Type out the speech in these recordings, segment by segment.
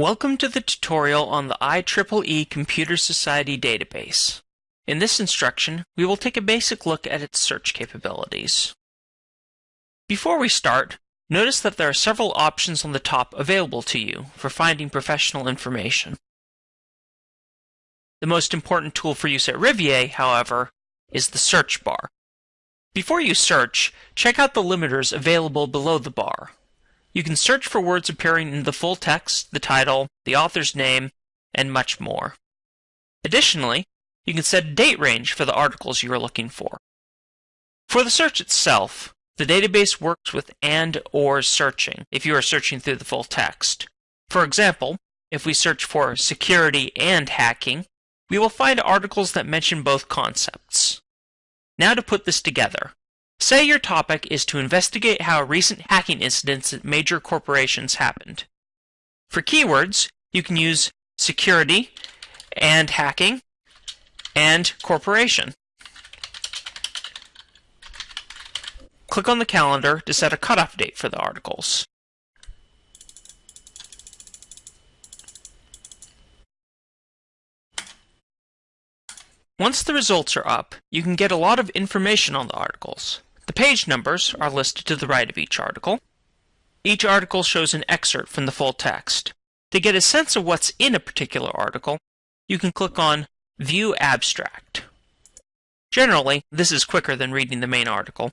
Welcome to the tutorial on the IEEE Computer Society database. In this instruction, we will take a basic look at its search capabilities. Before we start, notice that there are several options on the top available to you for finding professional information. The most important tool for use at Rivier, however, is the search bar. Before you search, check out the limiters available below the bar. You can search for words appearing in the full text, the title, the author's name, and much more. Additionally, you can set a date range for the articles you are looking for. For the search itself, the database works with AND OR searching if you are searching through the full text. For example, if we search for security and hacking, we will find articles that mention both concepts. Now to put this together. Say your topic is to investigate how recent hacking incidents at major corporations happened. For keywords, you can use security and hacking and corporation. Click on the calendar to set a cutoff date for the articles. Once the results are up, you can get a lot of information on the articles. The page numbers are listed to the right of each article. Each article shows an excerpt from the full text. To get a sense of what's in a particular article, you can click on View Abstract. Generally, this is quicker than reading the main article.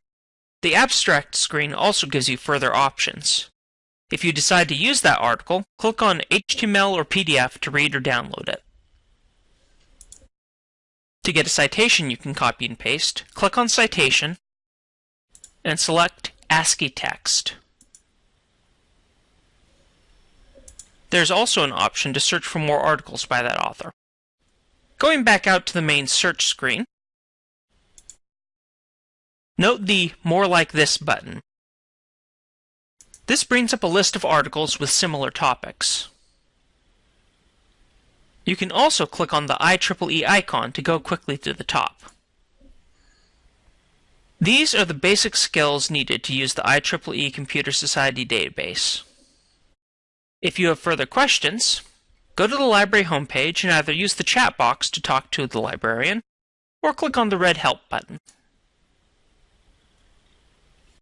The abstract screen also gives you further options. If you decide to use that article, click on HTML or PDF to read or download it. To get a citation you can copy and paste, click on Citation and select ASCII text. There's also an option to search for more articles by that author. Going back out to the main search screen, note the More Like This button. This brings up a list of articles with similar topics. You can also click on the IEEE icon to go quickly to the top. These are the basic skills needed to use the IEEE Computer Society database. If you have further questions, go to the library homepage and either use the chat box to talk to the librarian, or click on the red Help button.